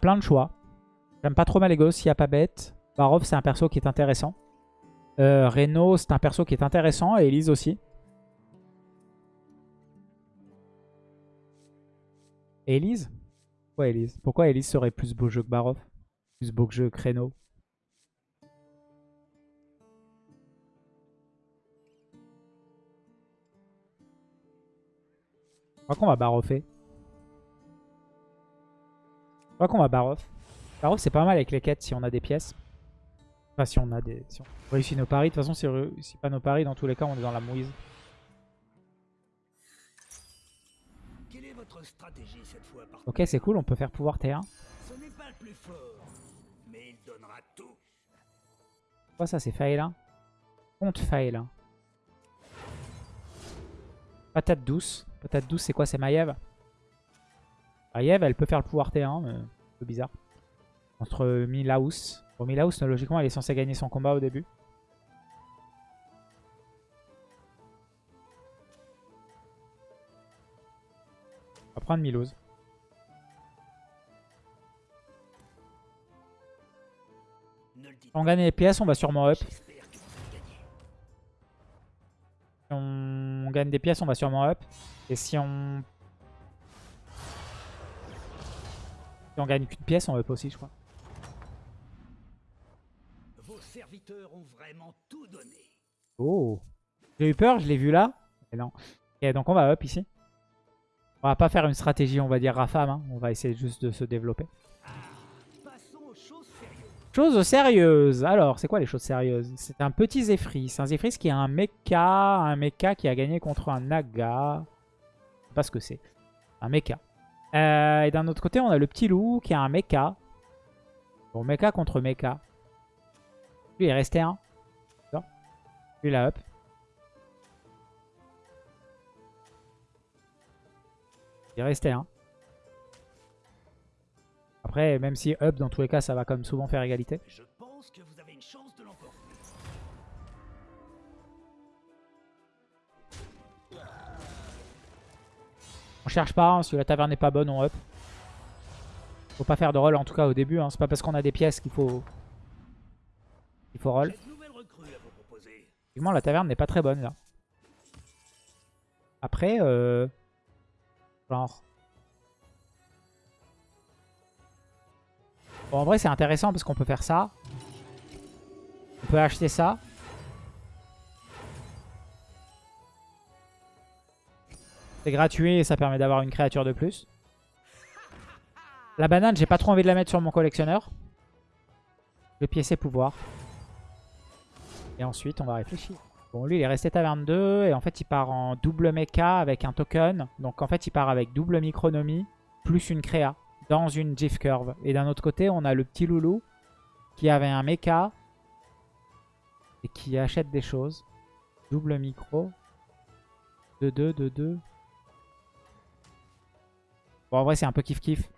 plein de choix. J'aime pas trop Malégos, il n'y a pas bête. Barov, c'est un perso qui est intéressant. Euh, Reno, c'est un perso qui est intéressant. Et Elise aussi. Elise? Pourquoi Elise? Pourquoi Elise serait plus beau jeu que Barov? Plus beau jeu que Reno Je crois qu'on va baroffer. Je crois qu'on va baroff. Baroff c'est pas mal avec les quêtes si on a des pièces. Enfin si on a des... Si on réussit nos paris. De toute façon si on réussit pas nos paris, dans tous les cas on est dans la mouise. Quelle est votre stratégie cette fois par Ok c'est cool, on peut faire pouvoir T1. Ce n'est pas le plus fort, mais il donnera tout. Quoi ça c'est fail hein Compte fail. hein. Patate douce. Patate douce c'est quoi C'est Maiev Maiev elle peut faire le pouvoir T1 mais un peu bizarre. Contre Milaus. Bon Milaus logiquement elle est censée gagner son combat au début. On va prendre Milouz. On gagne les pièces on va sûrement up. Si on gagne des pièces, on va sûrement up. Et si on... on gagne qu'une pièce, on up aussi, je crois. Vos serviteurs ont vraiment tout donné. Oh J'ai eu peur, je l'ai vu là. Mais non. Donc on va up ici. On va pas faire une stratégie, on va dire Rafam. hein. On va essayer juste de se développer. Passons aux choses sérieuses. Choses sérieuses. Alors, c'est quoi les choses sérieuses? C'est un petit Zephyr. C'est un Zephyr qui a un mecha. Un mecha qui a gagné contre un Naga. Je sais pas ce que c'est. Un mecha. Euh, et d'un autre côté, on a le petit loup qui a un mecha. Bon, mecha contre mecha. Lui, il est resté un. Lui, il a up. Il est resté un. Après, même si up, dans tous les cas, ça va comme souvent faire égalité. Cherche pas, hein, si la taverne n'est pas bonne, on up. Faut pas faire de roll en tout cas au début, hein. c'est pas parce qu'on a des pièces qu'il faut... qu'il faut roll. Effectivement, la taverne n'est pas très bonne là. Après, euh... genre... Bon, en vrai, c'est intéressant parce qu'on peut faire ça. On peut acheter ça. C'est gratuit et ça permet d'avoir une créature de plus. La banane, j'ai pas trop envie de la mettre sur mon collectionneur. Le pied, c'est pouvoir. Et ensuite, on va réfléchir. Bon, lui, il est resté taverne 2. Et en fait, il part en double mecha avec un token. Donc, en fait, il part avec double micronomie plus une créa dans une GIF curve. Et d'un autre côté, on a le petit loulou qui avait un mecha et qui achète des choses. Double micro. 2-2, 2-2. Bon, en vrai, c'est un peu kiff-kiff.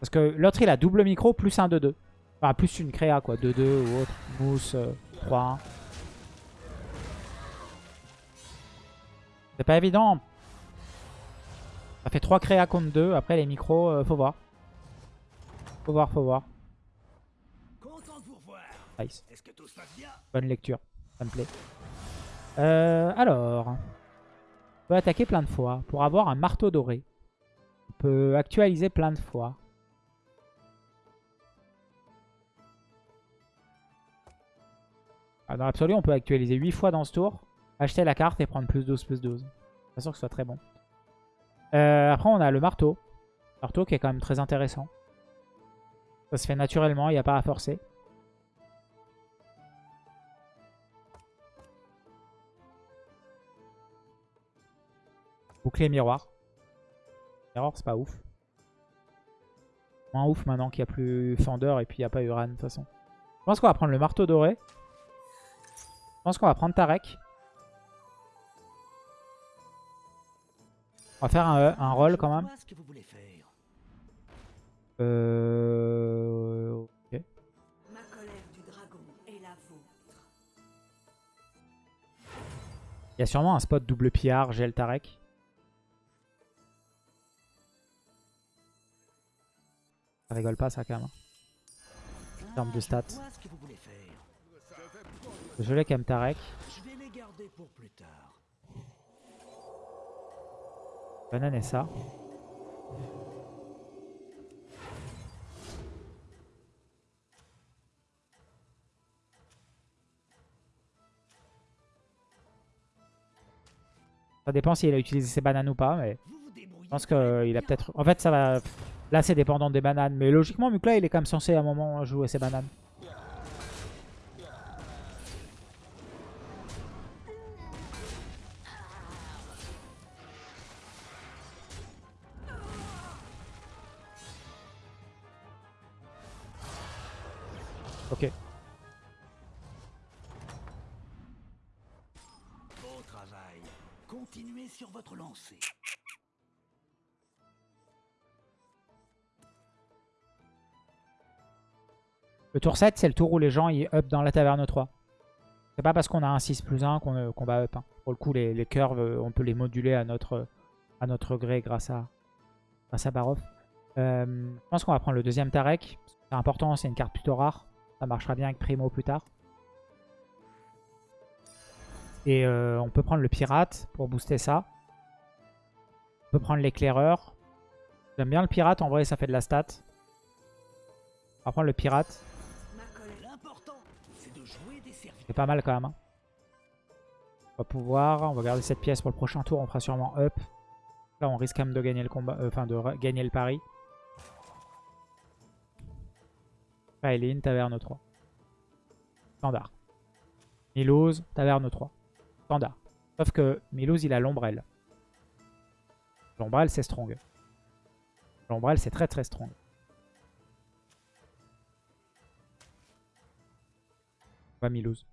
Parce que l'autre, il a double micro plus un 2-2. Enfin, plus une créa, quoi. 2-2 ou autre. Mousse, euh, 3-1. C'est pas évident. Ça fait 3 créas contre 2. Après, les micros, euh, faut voir. Faut voir, faut voir. Nice. Bonne lecture. Ça me plaît. Euh, alors. Peut attaquer plein de fois. Pour avoir un marteau doré. On peut actualiser plein de fois. Ah, dans l'absolu, on peut actualiser 8 fois dans ce tour. Acheter la carte et prendre plus 12, plus 12. Pas sûr que ce soit très bon. Euh, après, on a le marteau. Marteau qui est quand même très intéressant. Ça se fait naturellement, il n'y a pas à forcer. Bouclier miroir. Miroir, c'est pas ouf. Moins ouf maintenant qu'il n'y a plus Fender et puis il n'y a pas Uran de toute façon. Je pense qu'on va prendre le marteau doré. Je pense qu'on va prendre Tarek. On va faire un, un roll quand même. Euh... Ok. Ma colère du dragon est la vôtre. Il y a sûrement un spot double pillard, gel Tarek. Rigole pas ça quand même. hein. termes de Ah, stats. Je l'ai pour plus tard. Banane et ça. Ça dépend s'il a utilisé ses bananes ou pas, mais je pense qu'il a peut-être... En fait, ça va... Là, c'est dépendant des bananes, mais logiquement, Mukla, il est quand même censé à un moment jouer ses bananes. Ok. Beau travail. Continuez sur votre lancée. Le tour 7, c'est le tour où les gens ils up dans la taverne 3. C'est pas parce qu'on a un 6 plus 1 qu'on euh, qu'on va up. hein. Pour le coup, les, les curves, euh, on peut les moduler à notre, à notre gré grâce à, grâce à Barov. Euh, je pense qu'on va prendre le deuxième Tarek. C'est important, c'est une carte plutôt rare. Ça marchera bien avec Primo plus tard. Et euh, on peut prendre le pirate pour booster ça. On peut prendre l'éclaireur. J'aime bien le pirate, en vrai ça fait de la stat. On va prendre le pirate. C'est pas mal quand même. hein. On va pouvoir, on va garder cette pièce pour le prochain tour, on fera sûrement up. Là on risque quand même de gagner le combat, euh, enfin de gagner le pari. Kaelin, taverne 3. Standard. Milouz, taverne 3. Standard. Sauf que Milouz il a l'ombrelle. L'ombrelle c'est strong. L'ombrelle c'est très très strong. Va Milouz.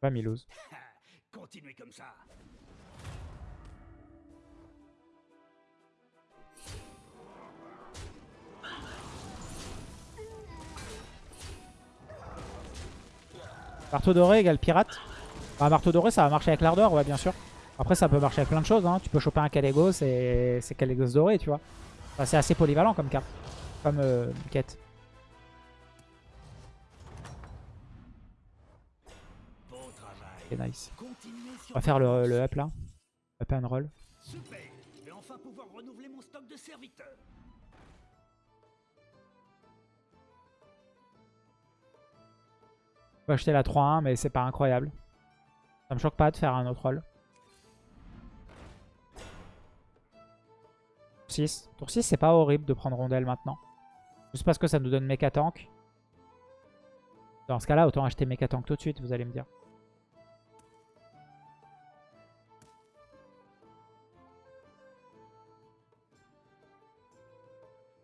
Va Milouz. Continuez comme ça. Marteau doré égale pirate. Ah, marteau doré, ça va marcher avec l'ardeur, ouais, bien sûr. Après, ça peut marcher avec plein de choses. Hein. Tu peux choper un Calegos et c'est Calegos doré, tu vois. Enfin, c'est assez polyvalent comme carte. Comme euh, quête. Nice. On va faire le, le up là. Up and roll. Super. Je vais enfin pouvoir renouveler mon stock de serviteurs. On peut acheter la 3-1, mais c'est pas incroyable. Ça me choque pas de faire un autre roll. 6. Tour 6, c'est pas horrible de prendre rondelle maintenant. Juste parce que ça nous donne méca tank. Dans ce cas-là, autant acheter méca tank tout de suite, vous allez me dire.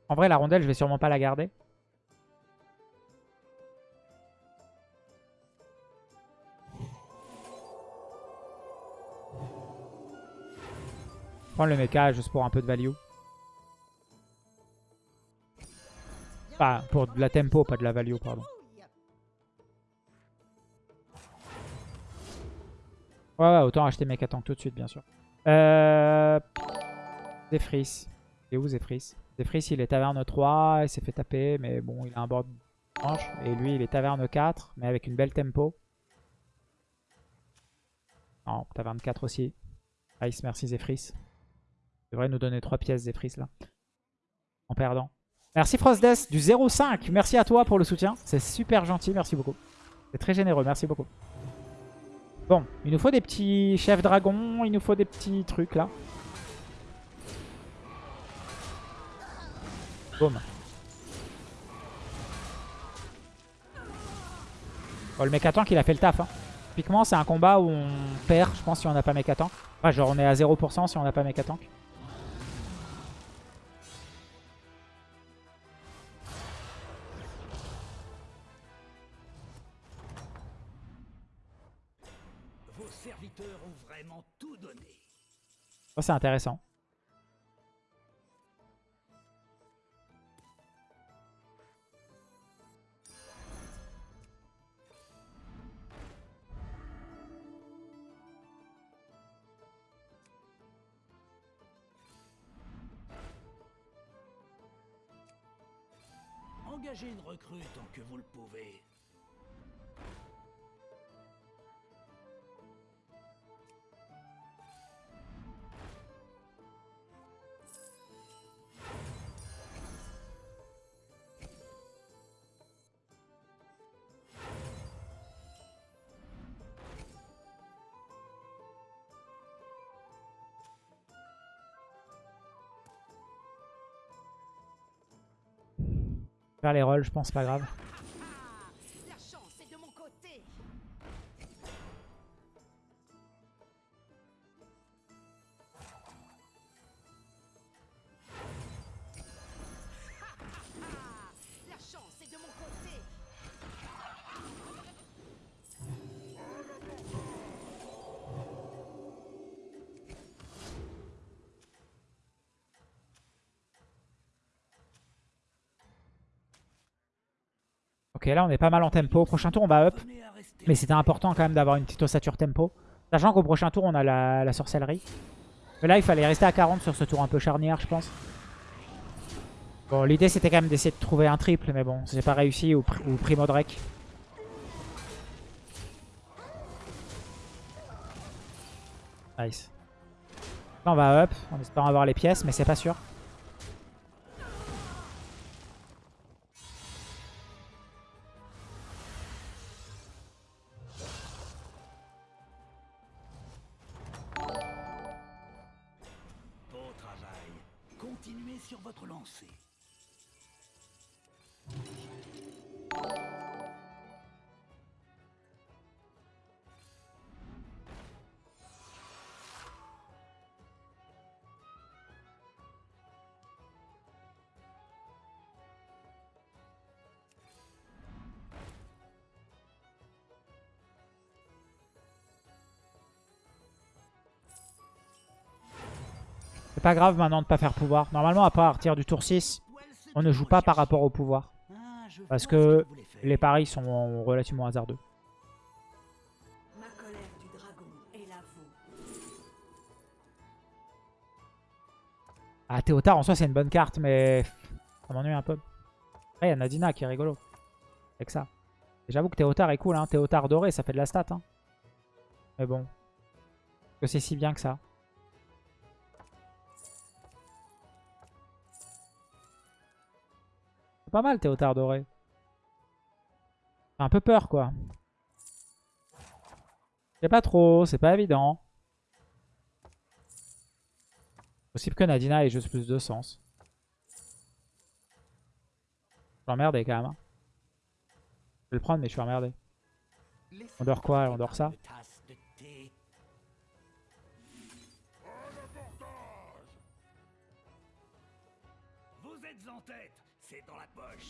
En vrai, la rondelle, je vais sûrement pas la garder. Prendre le mecha juste pour un peu de value. Enfin, pour de la tempo, pas de la value, pardon. Ouais, ouais, autant acheter mecha tank tout de suite, bien sûr. Euh... Zephrys. Il est où Zephrys Zephrys, il est taverne 3, il s'est fait taper, mais bon, il a un board blanche. Et lui, il est taverne 4, mais avec une belle tempo. Non, taverne 4 aussi. Nice, merci Zephrys. Il devrait nous donner 3 pièces Zephrys là. En perdant. Merci Frostdeath du 0,5. Merci à toi pour le soutien. C'est super gentil, merci beaucoup. C'est très généreux, merci beaucoup. Bon, il nous faut des petits chefs dragons, il nous faut des petits trucs là. Boum. Bon, le mécatank, il a fait le taf. Hein. Typiquement, c'est un combat où on perd, je pense, si on n'a pas mécatank. Enfin, genre, on est à 0% si on n'a pas mécatank. Vos serviteurs ont vraiment tout donné. Ça, c'est intéressant. Engagez une recrue tant que vous le pouvez. Les rolls, je pense, pas grave. Ok, là on est pas mal en tempo. Prochain tour on va up. Mais c'était important quand même d'avoir une petite ossature tempo. Sachant qu'au prochain tour on a la, sorcellerie. Mais là il fallait rester à 40 sur ce tour un peu charnière je pense. Bon l'idée c'était quand même d'essayer de trouver un triple mais bon j'ai pas réussi ou, ou primo Drake. Nice. Là on va up en espérant avoir les pièces mais c'est pas sûr. C'est pas grave maintenant de pas faire pouvoir. Normalement à partir du tour 6 on ne joue pas par rapport au pouvoir. Ah, Parce que. Les paris sont relativement hasardeux. Ah, Théotard en soi c'est une bonne carte, mais ça m'ennuie un peu. Après, il y a Nadina qui est rigolo. Avec ça. J'avoue que Théotard est cool, hein. Théotard doré, ça fait de la stat. Hein. Mais bon. Est-ce Que c'est si bien que ça. C'est pas mal Théotard doré. Un peu peur quoi. C'est pas trop, c'est pas évident. Possible que Nadina ait juste plus de sens. Je suis emmerdé quand même. hein. Je vais le prendre mais je suis emmerdé. On dort quoi On dort ça?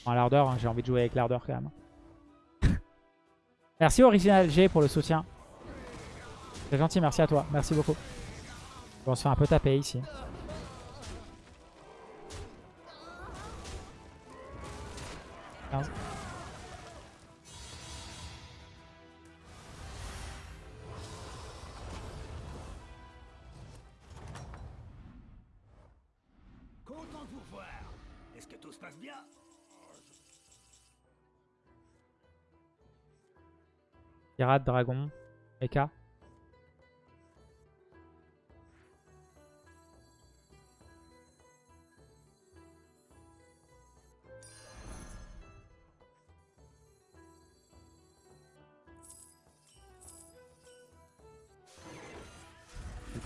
En l'ardeur, hein, j'ai envie de jouer avec l'ardeur quand même. merci Original G pour le soutien. C'est gentil, merci à toi. Merci beaucoup. On se fait un peu taper ici. Quinze. Pirate, dragon, mecha.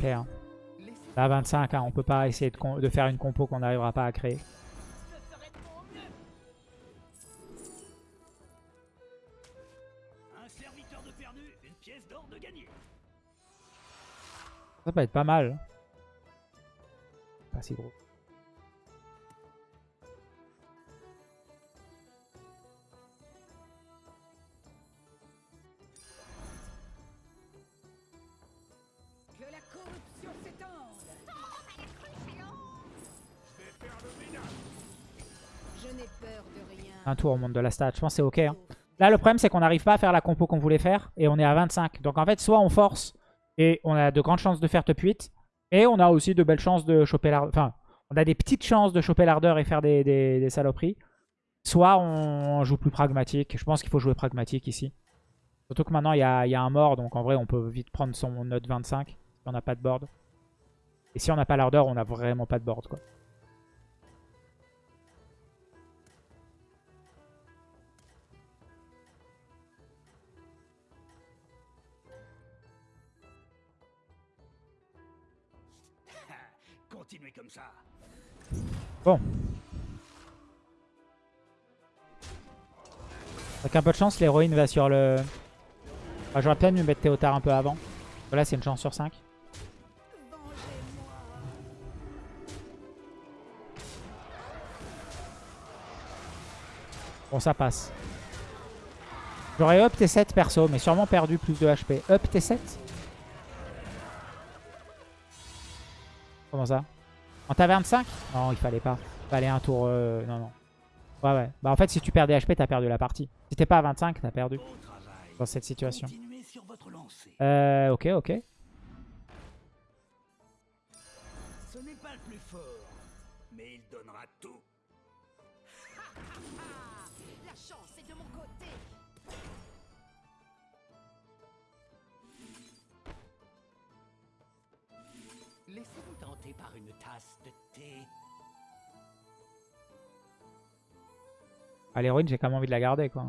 Hein. Là, 25, hein, on peut pas essayer de faire une compo qu'on n'arrivera pas à créer. Pièce d'or de gagné. Ça peut être pas mal. Pas si gros. Que la corruption s'étende. Je n'ai peur de rien. Un tour au monde de la stat. Je pense que c'est ok. hein. Là, le problème, c'est qu'on n'arrive pas à faire la compo qu'on voulait faire. Et on est à 25. Donc, en fait, soit on force et on a de grandes chances de faire top 8. Et on a aussi de belles chances de choper l'ardeur. Enfin, on a des petites chances de choper l'ardeur et faire des, des- saloperies. Soit on joue plus pragmatique. Je pense qu'il faut jouer pragmatique ici. Surtout que maintenant, il y a, y a un mort. Donc en vrai, on peut vite prendre son note 25 si on n'a pas de board. Et si on n'a pas l'ardeur, on n'a vraiment pas de board. quoi. Bon. Avec un peu de chance, l'héroïne va sur le... Ah, J'aurais peut-être dû mettre Théotard un peu avant. Là, c'est une chance sur 5. Bon, ça passe. J'aurais up T7 perso, mais sûrement perdu plus de HP. Up T7 Comment ça? En taverne 5 Non, il fallait pas. Il fallait un tour... euh, Non, non. Ouais, ouais. Bah en fait, si tu perds des HP, t'as perdu la partie. Si t'es pas à 25, t'as perdu dans cette situation. Euh, ok, ok. Ah, l'héroïne, j'ai quand même envie de la garder, quoi.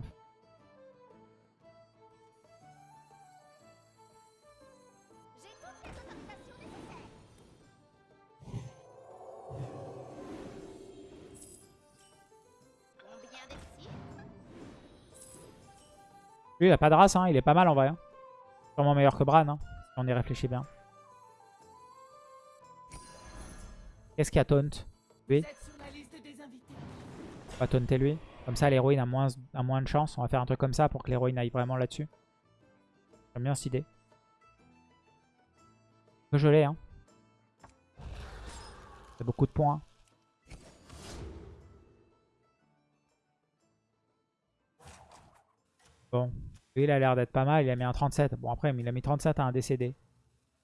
Lui, il a pas de race, hein. Il est pas mal, en vrai. hein. Sûrement meilleur que Bran, hein, si on y réfléchit bien. Qu'est-ce qu'il y a taunt Lui. On va taunter lui? Comme ça, l'héroïne a moins, a moins de chance. On va faire un truc comme ça pour que l'héroïne aille vraiment là-dessus. J'aime bien cette idée. Que je l'ai, hein. C'est beaucoup de points. Bon. Lui, il a l'air d'être pas mal. Il a mis un 37. Bon, après, il a mis 37 à un décédé.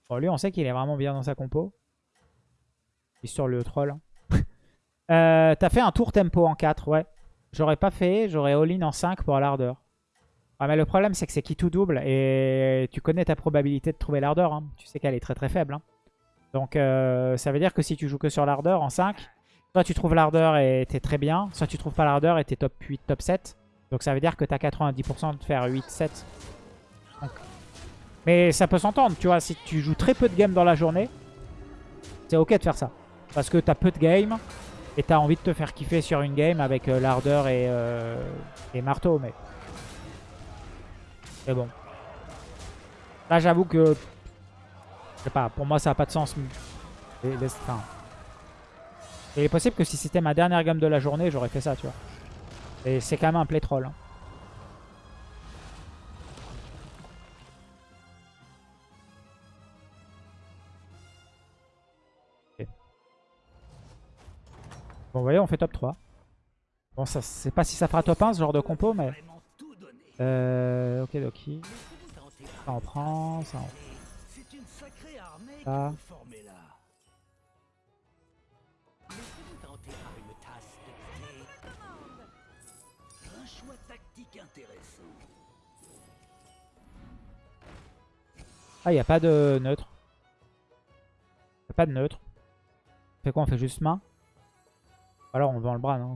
Bon, lui, on sait qu'il est vraiment bien dans sa compo. Est sur le troll. Euh, T'as fait un tour tempo en 4, ouais. J'aurais pas fait, j'aurais all-in en 5 pour l'ardeur. Ah, mais le problème, c'est que c'est qui tout double. Et tu connais ta probabilité de trouver l'ardeur. hein. Tu sais qu'elle est très très faible. hein. Donc euh, ça veut dire que si tu joues que sur l'ardeur en 5, soit tu trouves l'ardeur et t'es très bien, soit tu trouves pas l'ardeur et t'es top 8, top 7. Donc ça veut dire que t'as 90% de faire 8, 7. Donc- Mais ça peut s'entendre, tu vois. Si tu joues très peu de games dans la journée, c'est ok de faire ça. Parce que t'as peu de games. Et t'as envie de te faire kiffer sur une game avec euh, l'ardeur et, euh, et marteau, mais... C'est bon. Là, j'avoue que... Je sais pas, pour moi, ça a pas de sens. Et, il est possible que si c'était ma dernière game de la journée, j'aurais fait ça, tu vois. Et c'est quand même un play troll. hein. Bon, vous voyez, on fait top 3. Bon, ça, c'est pas si ça fera top 1 ce genre de compo, mais... Euh, ok, par Ça on prend, ça on... Tactique intéressant. Ah, il n'y a pas de neutre. Y a pas de neutre. On fait quoi On fait juste main? Alors on vend le Bran. Hein.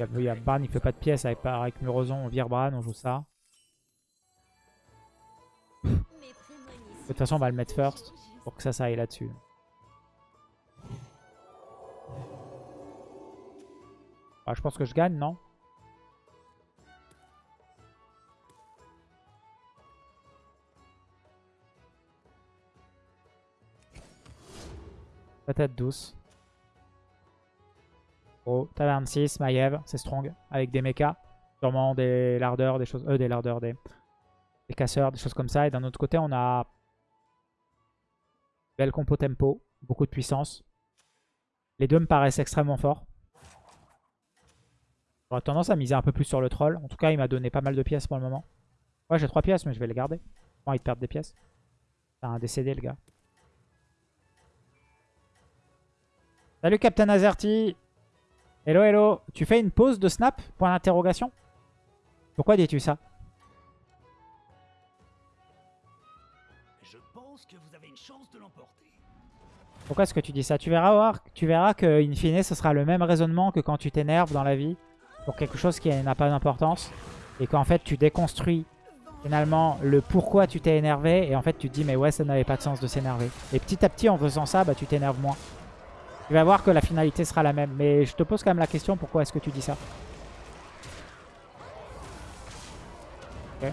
A, y a Bran, il fait pas de pièces. Avec, avec Murozon, on vire Bran, on joue ça. De toute façon, on va le mettre first. Pour que ça, ça aille là-dessus. Ah, je pense que je gagne, non? Peut-être douce. Oh, taverne 6, Maiev, c'est strong. Avec des mechas. Sûrement des lardeurs, des choses. Euh, des lardeurs, des, casseurs, des choses comme ça. Et d'un autre côté, on a Belle compo tempo, beaucoup de puissance. Les deux me paraissent extrêmement forts. J'aurais tendance à miser un peu plus sur le troll. En tout cas, il m'a donné pas mal de pièces pour le moment. Ouais, j'ai 3 pièces, mais je vais les garder. J'ai envie de perdre des pièces. C'est un décédé, le gars. Salut, Captain Azerty Hello, hello. Tu fais une pause de snap? Point d'interrogation Pourquoi dis-tu ça? Je pense que vous avez une chance de l'emporter. Pourquoi est-ce que tu dis ça? Tu verras, voir, tu verras que in fine, ce sera le même raisonnement que quand tu t'énerves dans la vie pour quelque chose qui n'a pas d'importance et qu'en fait tu déconstruis finalement le pourquoi tu t'es énervé et en fait tu te dis mais ouais ça n'avait pas de sens de s'énerver. Et petit à petit en faisant ça, bah, tu t'énerves moins. Tu vas voir que la finalité sera la même. Mais je te pose quand même la question pourquoi est-ce que tu dis ça Ok.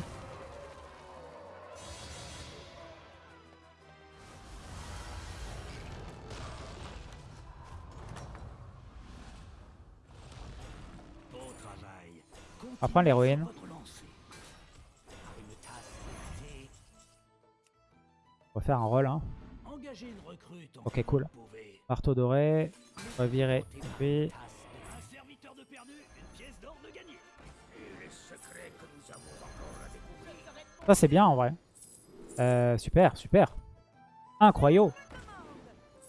Bon travail. On va prendre l'héroïne. On va faire un rôle. Hein. Ok, cool. Marteau doré. Encore à découvrir. Ça c'est bien en vrai. Euh, super, super. Incroyable.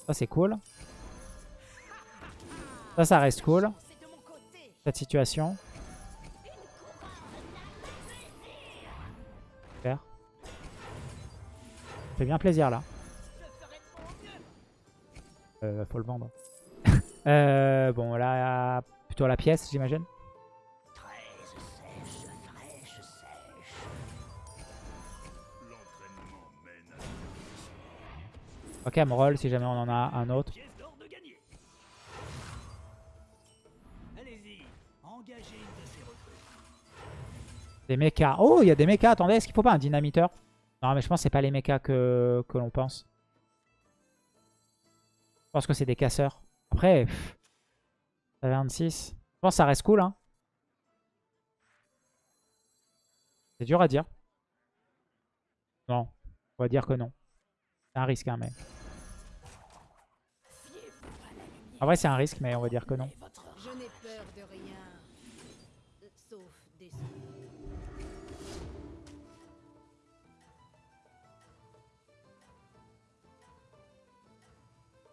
Ça c'est cool. Ça, ça reste cool. Cette situation. Super. Ça fait bien plaisir là. Euh, faut le vendre. euh, bon là, plutôt la pièce j'imagine. Ok, Amroll si jamais on en a un autre. Des mechas. Oh, il y a des mechas. Attendez, est-ce qu'il faut pas un dynamiteur? Non, mais je pense que c'est pas les mechas que, que l'on pense. Pense que c'est des casseurs. Après, pff, ça 26. Je pense que ça reste cool. Hein. C'est dur à dire. Non, on va dire que non. C'est un risque, hein, mais... En vrai, c'est un risque, mais on va dire que non. Je n'ai peur de rien. Sauf des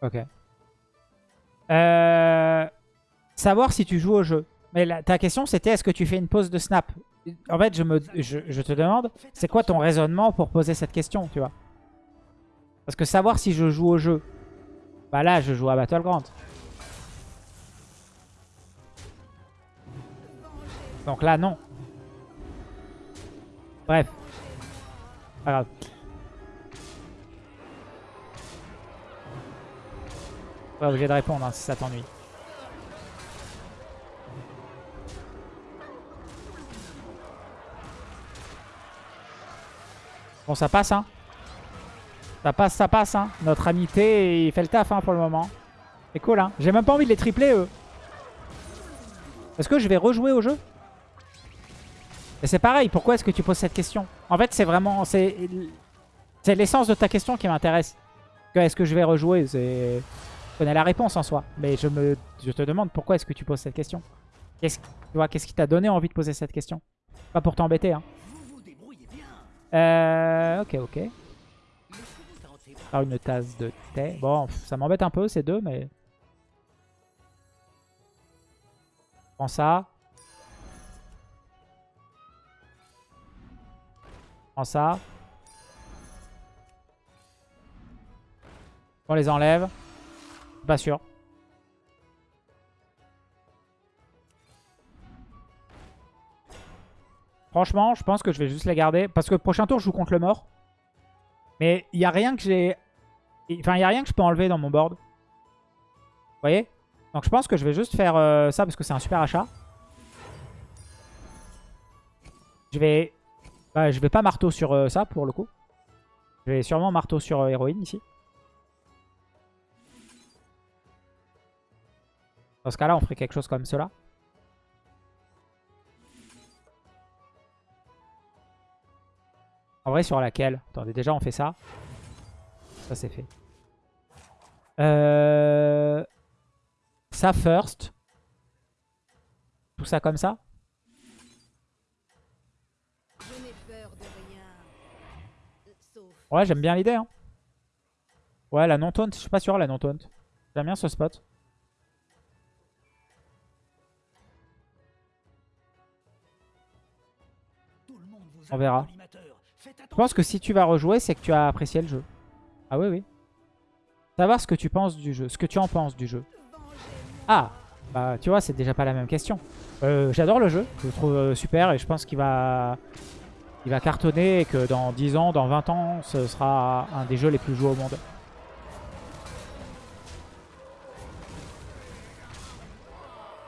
Ok. Euh, savoir si tu joues au jeu. Mais ta question c'était est-ce que tu fais une pause de snap? En fait, je, me, te demande, c'est quoi ton raisonnement pour poser cette question, tu vois? Parce que savoir si je joue au jeu, bah là, je joue à Battleground. Donc là, non. Bref. Pas grave. Obligé de répondre hein, si ça t'ennuie. Bon, ça passe, hein. Ça passe, ça passe, hein. Notre amitié, il fait le taf, hein, pour le moment. C'est cool, hein. J'ai même pas envie de les tripler, eux. Est-ce que je vais rejouer au jeu? Et c'est pareil, pourquoi est-ce que tu poses cette question? En fait, c'est vraiment... C'est l'essence de ta question qui m'intéresse. Est-ce que je vais rejouer? C'est... Connais la réponse en soi. Mais je, me, je te demande pourquoi est-ce que tu poses cette question Qu'est-ce qu'est-ce qui t'a donné envie de poser cette question? Pas pour t'embêter, hein. Euh, ok, ok. Une tasse de thé. Bon, ça m'embête un peu ces deux, mais... Prends ça. Prends ça. On les enlève. Pas sûr. Franchement, je pense que je vais juste les garder. Parce que le prochain tour, je joue contre le mort. Mais il n'y a rien que j'ai... Enfin, il n'y a rien que je peux enlever dans mon board. Vous voyez? Donc je pense que je vais juste faire euh, ça parce que c'est un super achat. Je vais... Bah, je vais pas marteau sur euh, ça pour le coup. Je vais sûrement marteau sur euh, héroïne ici. Dans ce cas-là, on ferait quelque chose comme cela. En vrai, sur laquelle? Attendez, déjà, on fait ça. Ça, c'est fait. Euh... Ça, first. Tout ça comme ça? Ouais, j'aime bien l'idée. Hein. Ouais, la non-taunt, je suis pas sûr, la non-taunt. J'aime bien ce spot. On verra. Je pense que si tu vas rejouer, c'est que tu as apprécié le jeu. Ah oui, oui. Savoir ce que tu penses du jeu, ce que tu en penses du jeu. Ah, bah tu vois, c'est déjà pas la même question. Euh, J'adore le jeu, je le trouve euh, super et je pense qu'il va, il va cartonner et que dans 10 ans, dans 20 ans, ce sera un des jeux les plus joués au monde.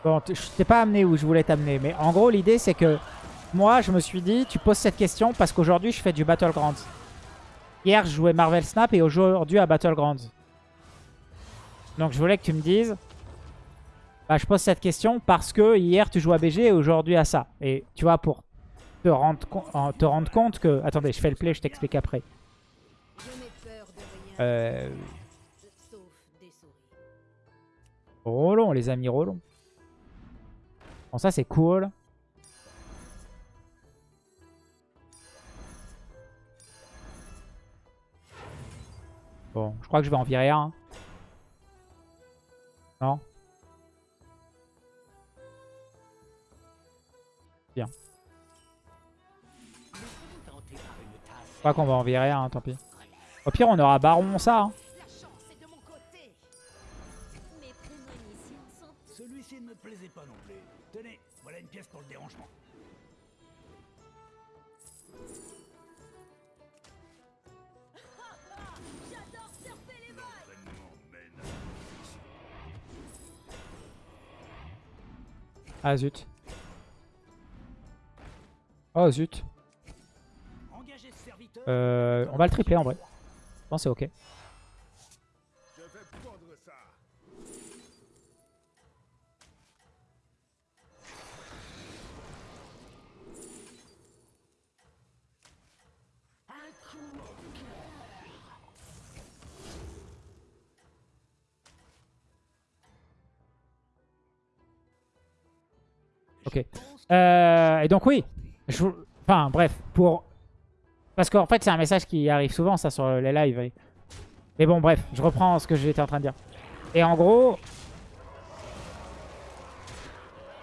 Bon, je t'ai pas amené où je voulais t'amener, mais en gros l'idée c'est que moi je me suis dit, tu poses cette question parce qu'aujourd'hui je fais du Battlegrounds. Hier je jouais Marvel Snap et aujourd'hui à Battlegrounds. Donc je voulais que tu me dises, bah, je pose cette question parce que hier tu joues à BG et aujourd'hui à ça. Et tu vois, pour te rendre, te rendre compte que... Attendez, je fais le play, je t'explique après. Euh... sauf des souris. Rollon, les amis, rollon. Bon, ça c'est cool. Bon, je crois que je vais en virer un. Non Bien. Je crois qu'on va en virer un, tant pis. Au pire, on aura Baron ça. hein. Ah zut. Oh zut. Euh, on va le tripler en vrai. Je pense que c'est ok. Euh, et donc oui. Je... Enfin bref, pour... Parce qu'en fait c'est un message qui arrive souvent ça sur les lives. et- Mais bon bref, je reprends ce que j'étais en train de dire. Et en gros...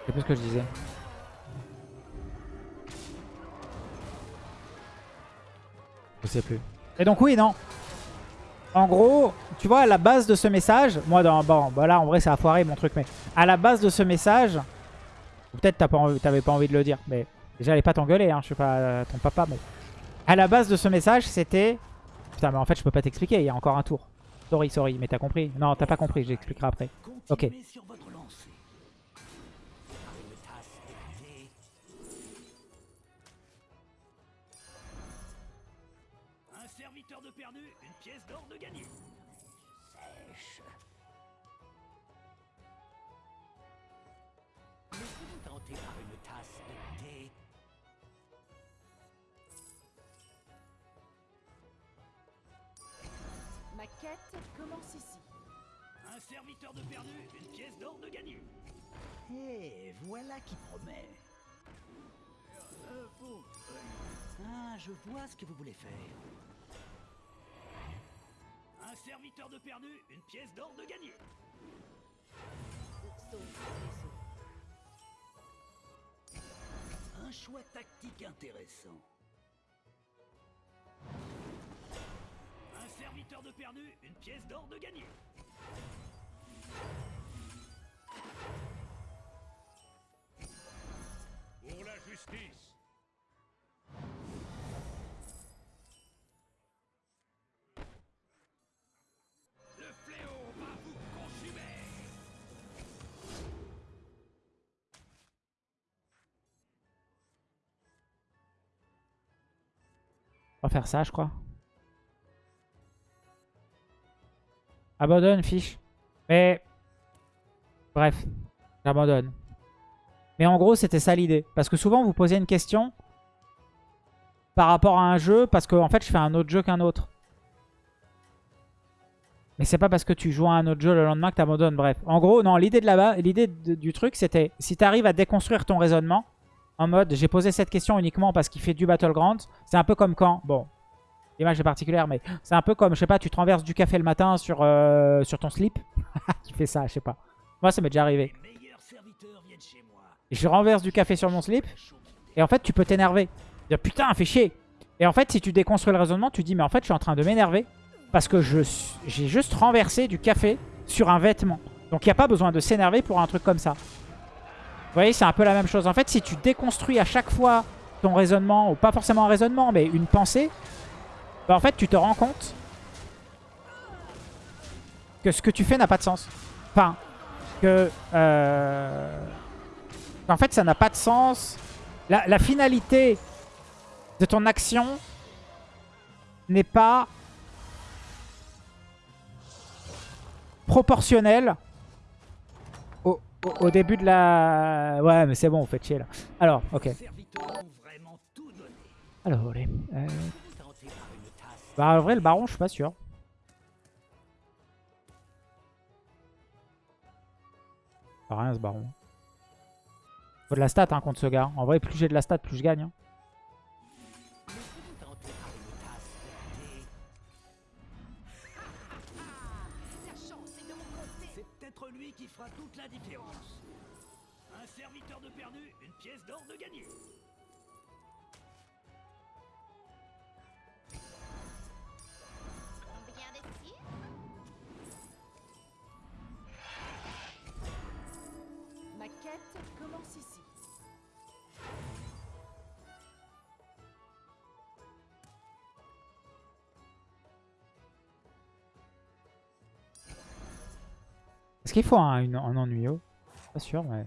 Je sais plus ce que je disais. Je sais plus. Et donc oui, non. En gros, tu vois, à la base de ce message, moi, dans, bon, bah là, en vrai, ça a foiré mon truc, mais à la base de ce message, peut-être t'avais pas envie de le dire, mais déjà, pas t'engueuler, hein, je suis pas euh, ton papa, mais à la base de ce message, c'était, putain, mais en fait, je peux pas t'expliquer, il y a encore un tour. Sorry, sorry, mais t'as compris Non, t'as pas compris, j'expliquerai après. Ok. Commence ici. Un serviteur de perdu, une pièce d'or de gagné. Et voilà qui promet. Euh, Ah, je vois ce que vous voulez faire. Un serviteur de perdu, une pièce d'or de gagné. Un choix tactique intéressant. Perdu, une pièce d'or de gagné. Pour la justice. Le fléau va vous consumer. On va faire ça, je crois. Abandonne, fiche. Mais... Bref, j'abandonne. Mais en gros, c'était ça l'idée. Parce que souvent, vous posez une question par rapport à un jeu, parce que en fait, je fais un autre jeu qu'un autre. Mais c'est pas parce que tu joues à un autre jeu le lendemain que tu abandonnes. Bref, en gros, non, l'idée de là-bas, l'idée du truc, c'était si tu arrives à déconstruire ton raisonnement, en mode, j'ai posé cette question uniquement parce qu'il fait du Battleground, c'est un peu comme quand, bon, l'image est particulière, mais c'est un peu comme, je sais pas, tu te renverses du café le matin sur, euh, sur ton slip. tu fais ça, je sais pas. Moi, ça m'est déjà arrivé. Je renverse du café sur mon slip, et en fait, tu peux t'énerver. Dire putain, fait chier. Et en fait, si tu déconstruis le raisonnement, tu dis mais en fait, je suis en train de m'énerver parce que j'ai juste renversé du café sur un vêtement. Donc il n'y a pas besoin de s'énerver pour un truc comme ça. Vous voyez, c'est un peu la même chose. En fait, si tu déconstruis à chaque fois ton raisonnement, ou pas forcément un raisonnement, mais une pensée, bah, en fait, tu te rends compte que ce que tu fais n'a pas de sens. Enfin, que... euh, En fait, ça n'a pas de sens. La, la finalité de ton action n'est pas proportionnelle au, au- au début de la... Ouais, mais c'est bon, vous faites chier là. Alors, ok. Alors, allez. euh, Bah, en vrai, le baron, je suis pas sûr. Pas rien, ce baron. Faut de la stat hein, contre ce gars. En vrai, plus j'ai de la stat, plus je gagne. hein. Qui fera toute la différence. Un serviteur de perdu, une pièce d'or de gagné. Est-ce qu'il faut un, une- un ennuyeux Pas sûr, mais...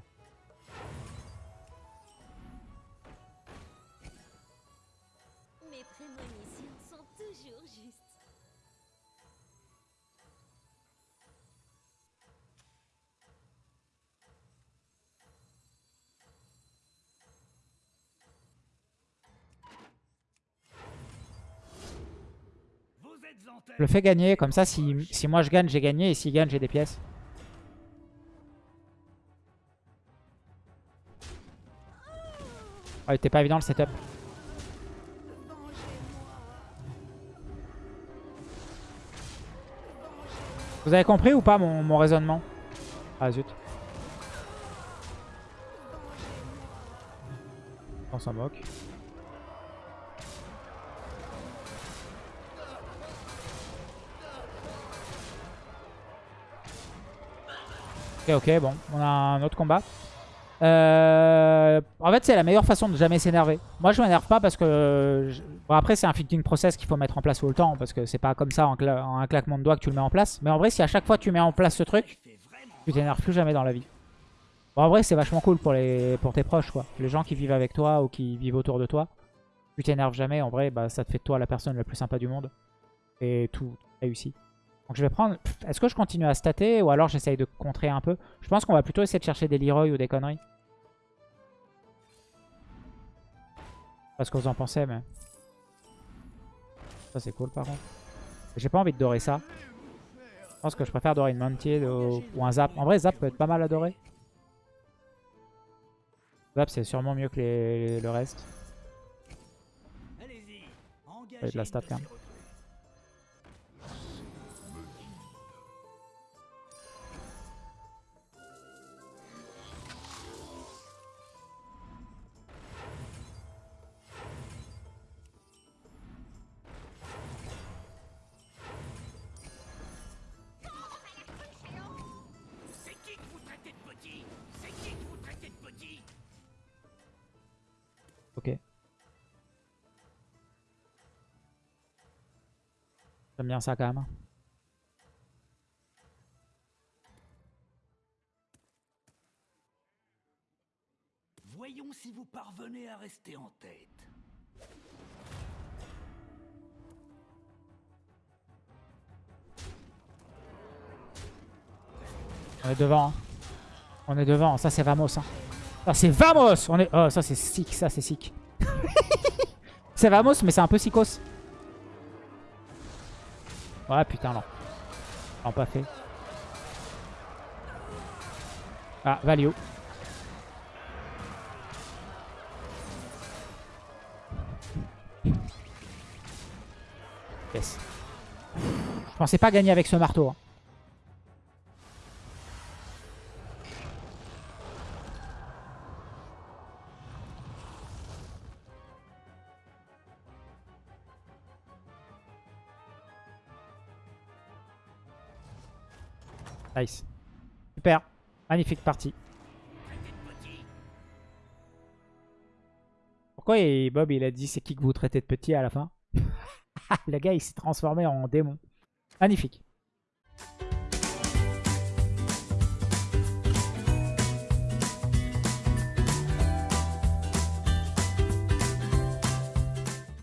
Mes prémonitions sont toujours justes. Vous êtes en tête. Je le fais gagner, comme ça, si, si moi je gagne, j'ai gagné, et s'il gagne, j'ai des pièces. Ah, il était pas évident le setup. Vous avez compris ou pas mon, mon raisonnement? Ah zut. On s'en moque. Ok, ok, bon, on a un autre combat. Euh, en fait, c'est la meilleure façon de jamais s'énerver. Moi, je m'énerve pas parce que... après, c'est un fitting process qu'il faut mettre en place tout le temps. Parce que c'est pas comme ça en, un claquement de doigts que tu le mets en place. Mais en vrai, si à chaque fois tu mets en place ce truc, tu t'énerves plus jamais dans la vie. En vrai, c'est vachement cool pour, les, pour tes proches, quoi. Les gens qui vivent avec toi ou qui vivent autour de toi. Tu t'énerves jamais, en vrai, bah, ça te fait de toi la personne la plus sympa du monde. Et tout réussit. Donc je vais prendre... Est-ce que je continue à stater ou alors j'essaye de contrer un peu? Je pense qu'on va plutôt essayer de chercher des Leroy ou des conneries. Pas ce que vous en pensez, mais... Ça c'est cool par contre. J'ai pas envie de dorer ça. Je pense que je préfère dorer une Mounted ou, ou un Zap. En vrai, Zap peut être pas mal à dorer. Zap c'est sûrement mieux que les- le reste. Ouais, de la stat, quand même. Bien ça quand même. Voyons si vous parvenez à rester en tête. On est devant. hein. On est devant. Ça, c'est Vamos. hein. Ça, c'est Vamos On est... Oh, ça, c'est sick. Ça, c'est sick. c'est Vamos, mais c'est un peu psychos. Ouais, putain, non. Non, pas fait. Ah, value. Yes. Je pensais pas gagner avec ce marteau. hein. Nice. Super. Magnifique partie. Pourquoi et Bob il a dit c'est qui que vous traitez de petit à la fin? Le gars il s'est transformé en démon. Magnifique.